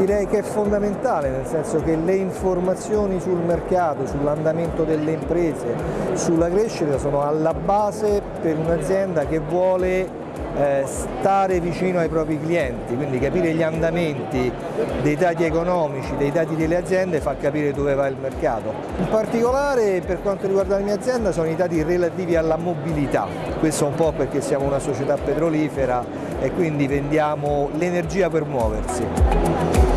Direi che è fondamentale, nel senso che le informazioni sul mercato, sull'andamento delle imprese, sulla crescita sono alla base per un'azienda che vuole eh, stare vicino ai propri clienti, quindi capire gli andamenti dei dati economici, dei dati delle aziende fa capire dove va il mercato. In particolare per quanto riguarda la mia azienda sono i dati relativi alla mobilità, questo un po' perché siamo una società petrolifera e quindi vendiamo l'energia per muoversi.